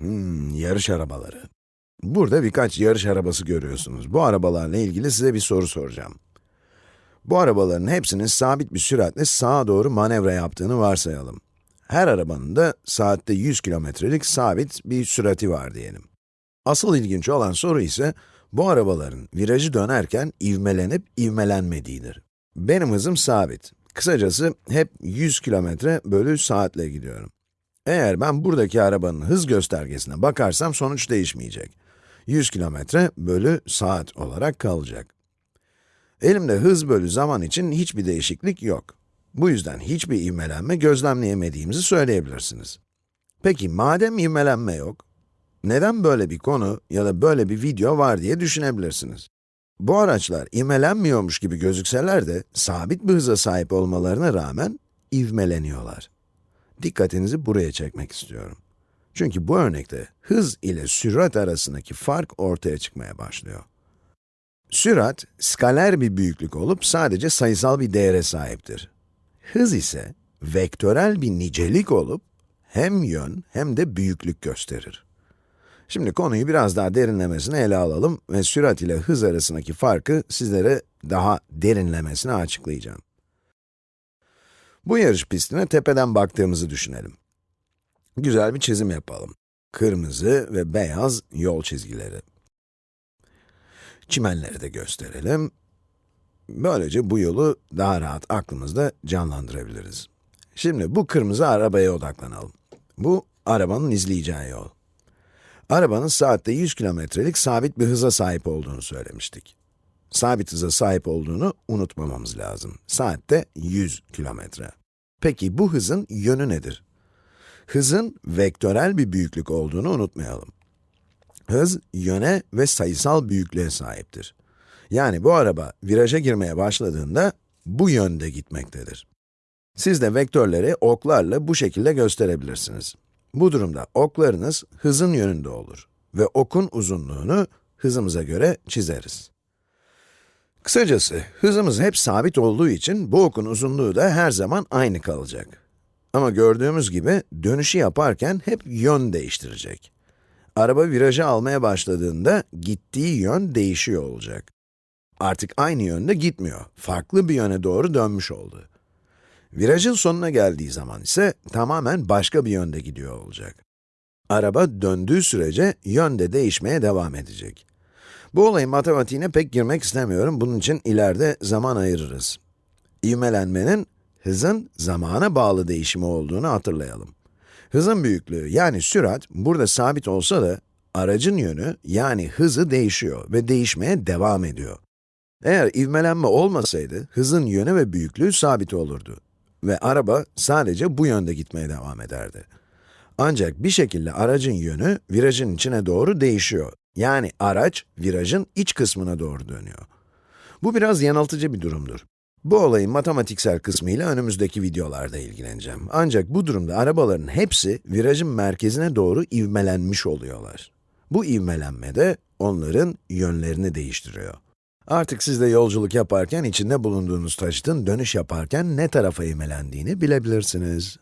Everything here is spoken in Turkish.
Hmm, yarış arabaları. Burada birkaç yarış arabası görüyorsunuz. Bu arabalarla ilgili size bir soru soracağım. Bu arabaların hepsinin sabit bir süratle sağa doğru manevra yaptığını varsayalım. Her arabanın da saatte 100 kilometrelik sabit bir sürati var diyelim. Asıl ilginç olan soru ise, bu arabaların virajı dönerken ivmelenip ivmelenmediğidir. Benim hızım sabit. Kısacası hep 100 kilometre bölü saatle gidiyorum. Eğer ben buradaki arabanın hız göstergesine bakarsam sonuç değişmeyecek. 100 kilometre bölü saat olarak kalacak. Elimde hız bölü zaman için hiçbir değişiklik yok. Bu yüzden hiçbir ivmelenme gözlemleyemediğimizi söyleyebilirsiniz. Peki madem ivmelenme yok, neden böyle bir konu ya da böyle bir video var diye düşünebilirsiniz. Bu araçlar ivmelenmiyormuş gibi gözükseler de sabit bir hıza sahip olmalarına rağmen ivmeleniyorlar. Dikkatinizi buraya çekmek istiyorum. Çünkü bu örnekte hız ile sürat arasındaki fark ortaya çıkmaya başlıyor. Sürat, skaler bir büyüklük olup sadece sayısal bir değere sahiptir. Hız ise vektörel bir nicelik olup hem yön hem de büyüklük gösterir. Şimdi konuyu biraz daha derinlemesine ele alalım ve sürat ile hız arasındaki farkı sizlere daha derinlemesine açıklayacağım. Bu yarış pistine tepeden baktığımızı düşünelim. Güzel bir çizim yapalım. Kırmızı ve beyaz yol çizgileri. Çimenleri de gösterelim. Böylece bu yolu daha rahat aklımızda canlandırabiliriz. Şimdi bu kırmızı arabaya odaklanalım. Bu, arabanın izleyeceği yol. Arabanın saatte 100 kilometrelik sabit bir hıza sahip olduğunu söylemiştik. Sabit hıza sahip olduğunu unutmamamız lazım. Saatte 100 kilometre. Peki bu hızın yönü nedir? Hızın vektörel bir büyüklük olduğunu unutmayalım. Hız, yöne ve sayısal büyüklüğe sahiptir. Yani bu araba viraja girmeye başladığında bu yönde gitmektedir. Siz de vektörleri oklarla bu şekilde gösterebilirsiniz. Bu durumda oklarınız hızın yönünde olur ve okun uzunluğunu hızımıza göre çizeriz. Kısacası, hızımız hep sabit olduğu için bu okun uzunluğu da her zaman aynı kalacak. Ama gördüğümüz gibi dönüşü yaparken hep yön değiştirecek. Araba virajı almaya başladığında gittiği yön değişiyor olacak. Artık aynı yönde gitmiyor, farklı bir yöne doğru dönmüş oldu. Virajın sonuna geldiği zaman ise tamamen başka bir yönde gidiyor olacak. Araba döndüğü sürece yön de değişmeye devam edecek. Bu olayın matematiğine pek girmek istemiyorum, bunun için ileride zaman ayırırız. İvmelenmenin, hızın zamana bağlı değişimi olduğunu hatırlayalım. Hızın büyüklüğü, yani sürat, burada sabit olsa da, aracın yönü, yani hızı değişiyor ve değişmeye devam ediyor. Eğer ivmelenme olmasaydı, hızın yönü ve büyüklüğü sabit olurdu. Ve araba sadece bu yönde gitmeye devam ederdi. Ancak bir şekilde aracın yönü, virajın içine doğru değişiyor. Yani araç, virajın iç kısmına doğru dönüyor. Bu biraz yanıltıcı bir durumdur. Bu olayın matematiksel kısmıyla önümüzdeki videolarda ilgileneceğim. Ancak bu durumda arabaların hepsi virajın merkezine doğru ivmelenmiş oluyorlar. Bu ivmelenme de onların yönlerini değiştiriyor. Artık siz de yolculuk yaparken içinde bulunduğunuz taşıtın dönüş yaparken ne tarafa ivmelendiğini bilebilirsiniz.